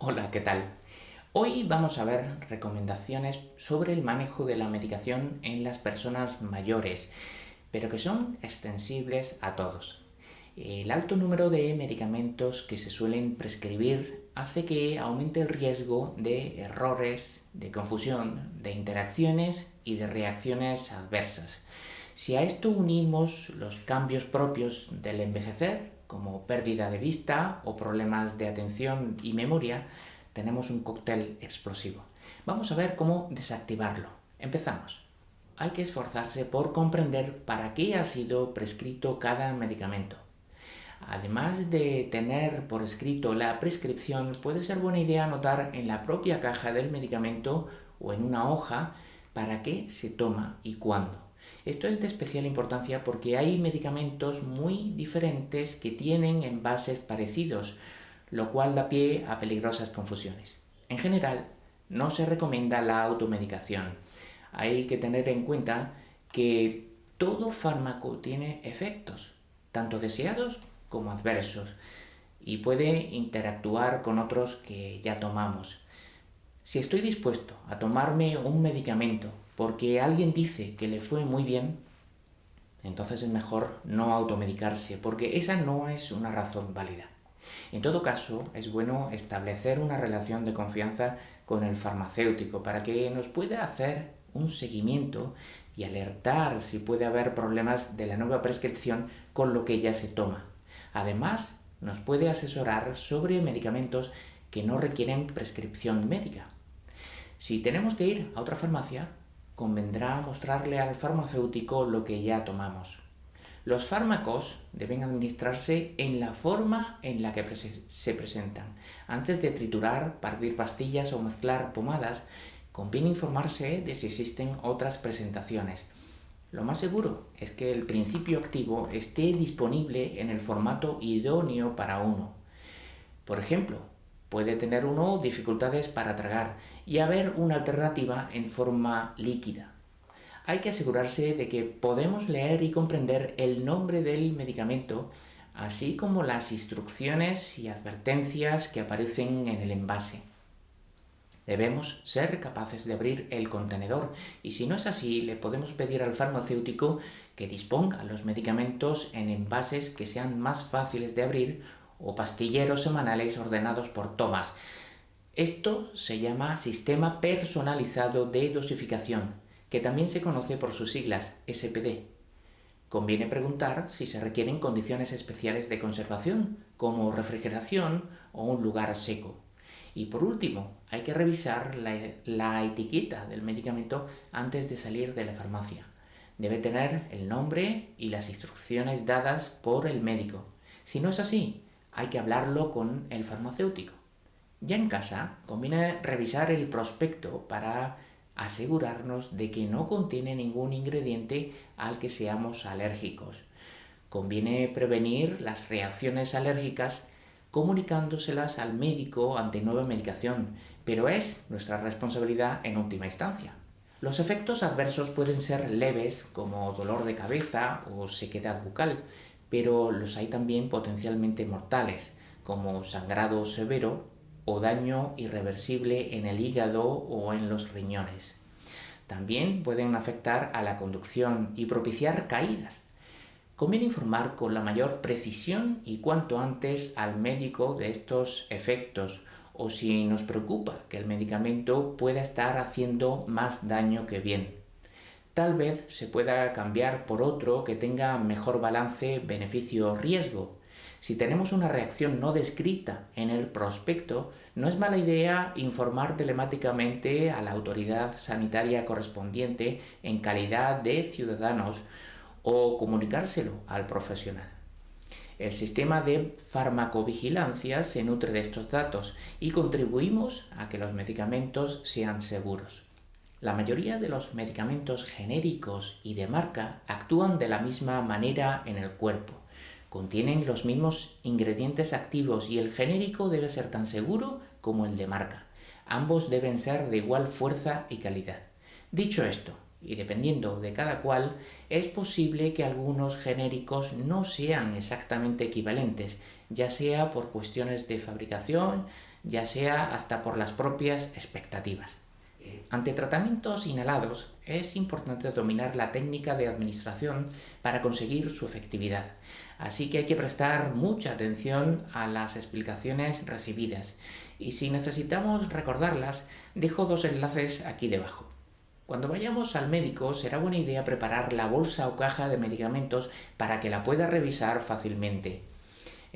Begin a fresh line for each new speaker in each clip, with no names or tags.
Hola, ¿qué tal? Hoy vamos a ver recomendaciones sobre el manejo de la medicación en las personas mayores, pero que son extensibles a todos. El alto número de medicamentos que se suelen prescribir hace que aumente el riesgo de errores, de confusión, de interacciones y de reacciones adversas. Si a esto unimos los cambios propios del envejecer, como pérdida de vista o problemas de atención y memoria, tenemos un cóctel explosivo. Vamos a ver cómo desactivarlo. Empezamos. Hay que esforzarse por comprender para qué ha sido prescrito cada medicamento. Además de tener por escrito la prescripción, puede ser buena idea anotar en la propia caja del medicamento o en una hoja para qué se toma y cuándo. Esto es de especial importancia porque hay medicamentos muy diferentes que tienen envases parecidos, lo cual da pie a peligrosas confusiones. En general, no se recomienda la automedicación. Hay que tener en cuenta que todo fármaco tiene efectos, tanto deseados como adversos, y puede interactuar con otros que ya tomamos. Si estoy dispuesto a tomarme un medicamento porque alguien dice que le fue muy bien, entonces es mejor no automedicarse, porque esa no es una razón válida. En todo caso, es bueno establecer una relación de confianza con el farmacéutico para que nos pueda hacer un seguimiento y alertar si puede haber problemas de la nueva prescripción con lo que ya se toma. Además, nos puede asesorar sobre medicamentos que no requieren prescripción médica. Si tenemos que ir a otra farmacia, convendrá mostrarle al farmacéutico lo que ya tomamos. Los fármacos deben administrarse en la forma en la que se presentan. Antes de triturar, partir pastillas o mezclar pomadas, conviene informarse de si existen otras presentaciones. Lo más seguro es que el principio activo esté disponible en el formato idóneo para uno. Por ejemplo, Puede tener uno dificultades para tragar y haber una alternativa en forma líquida. Hay que asegurarse de que podemos leer y comprender el nombre del medicamento, así como las instrucciones y advertencias que aparecen en el envase. Debemos ser capaces de abrir el contenedor y si no es así, le podemos pedir al farmacéutico que disponga los medicamentos en envases que sean más fáciles de abrir o pastilleros semanales ordenados por tomas. Esto se llama Sistema Personalizado de Dosificación, que también se conoce por sus siglas SPD. Conviene preguntar si se requieren condiciones especiales de conservación, como refrigeración o un lugar seco. Y por último, hay que revisar la, la, etiqueta del medicamento antes de salir de la farmacia. Debe tener el nombre y las instrucciones dadas por el médico. Si no es así, hay que hablarlo con el farmacéutico. Ya en casa, conviene revisar el prospecto para asegurarnos de que no contiene ningún ingrediente al que seamos alérgicos. Conviene prevenir las reacciones alérgicas comunicándoselas al médico ante nueva medicación, pero es nuestra responsabilidad en última instancia. Los efectos adversos pueden ser leves, como dolor de cabeza o sequedad bucal, pero los hay también potencialmente mortales, como sangrado severo o daño irreversible en el hígado o en los riñones. También pueden afectar a la conducción y propiciar caídas. Conviene informar con la mayor precisión y cuanto antes al médico de estos efectos o si nos preocupa que el medicamento pueda estar haciendo más daño que bien tal vez se pueda cambiar por otro que tenga mejor balance beneficio-riesgo. Si tenemos una reacción no descrita en el prospecto, no es mala idea informar telemáticamente a la autoridad sanitaria correspondiente en calidad de ciudadanos o comunicárselo al profesional. El sistema de farmacovigilancia se nutre de estos datos y contribuimos a que los medicamentos sean seguros. La mayoría de los medicamentos genéricos y de marca actúan de la misma manera en el cuerpo. Contienen los mismos ingredientes activos y el genérico debe ser tan seguro como el de marca. Ambos deben ser de igual fuerza y calidad. Dicho esto, y dependiendo de cada cual, es posible que algunos genéricos no sean exactamente equivalentes, ya sea por cuestiones de fabricación, ya sea hasta por las propias expectativas. Ante tratamientos inhalados, es importante dominar la técnica de administración para conseguir su efectividad. Así que hay que prestar mucha atención a las explicaciones recibidas. Y si necesitamos recordarlas, dejo dos enlaces aquí debajo. Cuando vayamos al médico será buena idea preparar la bolsa o caja de medicamentos para que la pueda revisar fácilmente.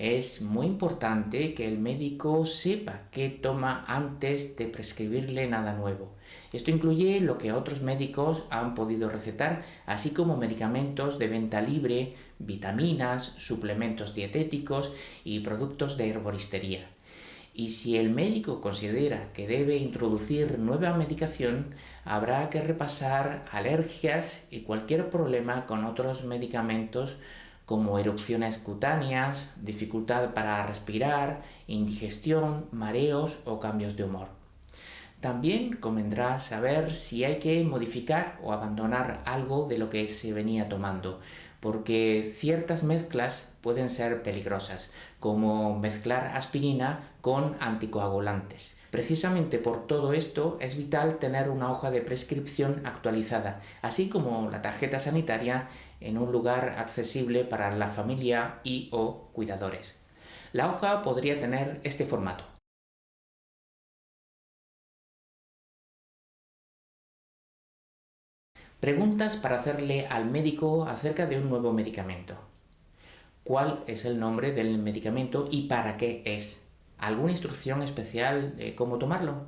Es muy importante que el médico sepa qué toma antes de prescribirle nada nuevo. Esto incluye lo que otros médicos han podido recetar, así como medicamentos de venta libre, vitaminas, suplementos dietéticos y productos de herboristería. Y si el médico considera que debe introducir nueva medicación, habrá que repasar alergias y cualquier problema con otros medicamentos como erupciones cutáneas, dificultad para respirar, indigestión, mareos o cambios de humor. También convendrá saber si hay que modificar o abandonar algo de lo que se venía tomando, porque ciertas mezclas pueden ser peligrosas, como mezclar aspirina con anticoagulantes. Precisamente por todo esto es vital tener una hoja de prescripción actualizada, así como la tarjeta sanitaria en un lugar accesible para la familia y o cuidadores. La hoja podría tener este formato. Preguntas para hacerle al médico acerca de un nuevo medicamento. ¿Cuál es el nombre del medicamento y para qué es? ¿Alguna instrucción especial de cómo tomarlo?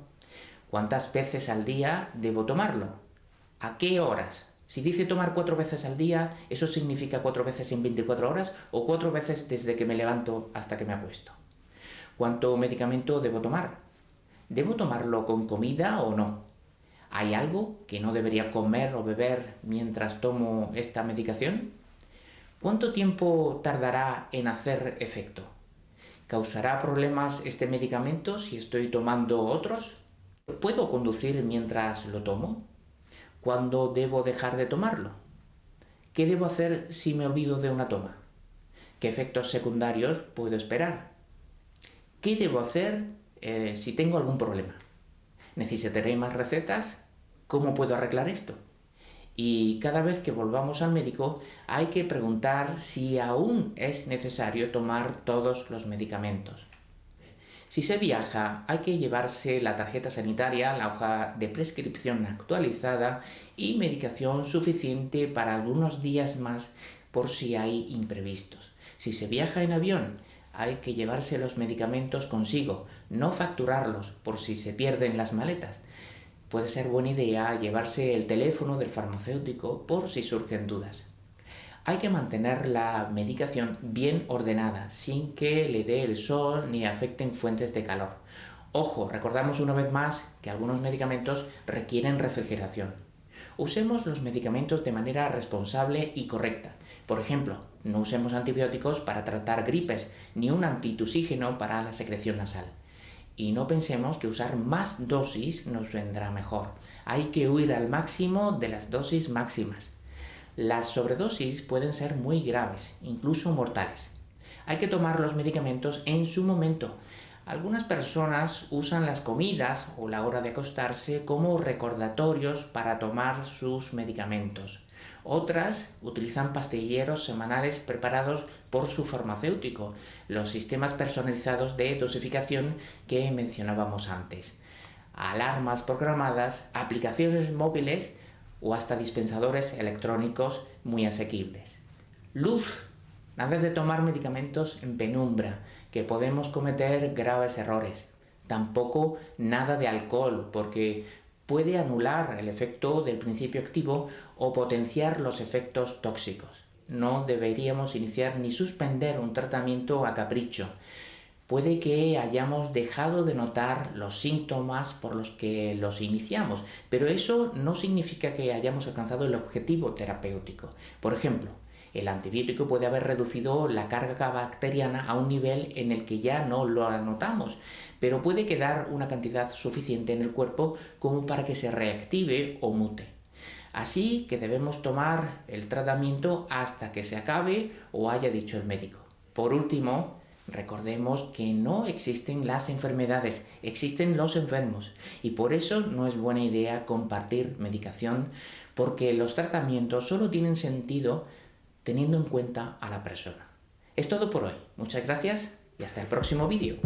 ¿Cuántas veces al día debo tomarlo? ¿A qué horas? Si dice tomar cuatro veces al día, ¿eso significa cuatro veces en 24 horas o cuatro veces desde que me levanto hasta que me acuesto? ¿Cuánto medicamento debo tomar? ¿Debo tomarlo con comida o no? ¿Hay algo que no debería comer o beber mientras tomo esta medicación? ¿Cuánto tiempo tardará en hacer efecto? ¿Causará problemas este medicamento si estoy tomando otros? ¿Puedo conducir mientras lo tomo? ¿Cuándo debo dejar de tomarlo? ¿Qué debo hacer si me olvido de una toma? ¿Qué efectos secundarios puedo esperar? ¿Qué debo hacer eh, si tengo algún problema? ¿Necesitaré más recetas? ¿Cómo puedo arreglar esto? Y cada vez que volvamos al médico hay que preguntar si aún es necesario tomar todos los medicamentos. Si se viaja, hay que llevarse la tarjeta sanitaria, la hoja de prescripción actualizada y medicación suficiente para algunos días más por si hay imprevistos. Si se viaja en avión, hay que llevarse los medicamentos consigo, no facturarlos por si se pierden las maletas. Puede ser buena idea llevarse el teléfono del farmacéutico por si surgen dudas. Hay que mantener la medicación bien ordenada, sin que le dé el sol ni afecten fuentes de calor. Ojo, recordamos una vez más que algunos medicamentos requieren refrigeración. Usemos los medicamentos de manera responsable y correcta. Por ejemplo, no usemos antibióticos para tratar gripes, ni un antitusígeno para la secreción nasal. Y no pensemos que usar más dosis nos vendrá mejor. Hay que huir al máximo de las dosis máximas. Las sobredosis pueden ser muy graves, incluso mortales. Hay que tomar los medicamentos en su momento. Algunas personas usan las comidas o la hora de acostarse como recordatorios para tomar sus medicamentos. Otras utilizan pastilleros semanales preparados por su farmacéutico, los sistemas personalizados de dosificación que mencionábamos antes. Alarmas programadas, aplicaciones móviles o hasta dispensadores electrónicos muy asequibles. Luz. Nada de tomar medicamentos en penumbra, que podemos cometer graves errores. Tampoco nada de alcohol, porque puede anular el efecto del principio activo o potenciar los efectos tóxicos. No deberíamos iniciar ni suspender un tratamiento a capricho, puede que hayamos dejado de notar los síntomas por los que los iniciamos, pero eso no significa que hayamos alcanzado el objetivo terapéutico. Por ejemplo, el antibiótico puede haber reducido la carga bacteriana a un nivel en el que ya no lo anotamos, pero puede quedar una cantidad suficiente en el cuerpo como para que se reactive o mute. Así que debemos tomar el tratamiento hasta que se acabe o haya dicho el médico. Por último, Recordemos que no existen las enfermedades, existen los enfermos y por eso no es buena idea compartir medicación porque los tratamientos solo tienen sentido teniendo en cuenta a la persona. Es todo por hoy. Muchas gracias y hasta el próximo vídeo.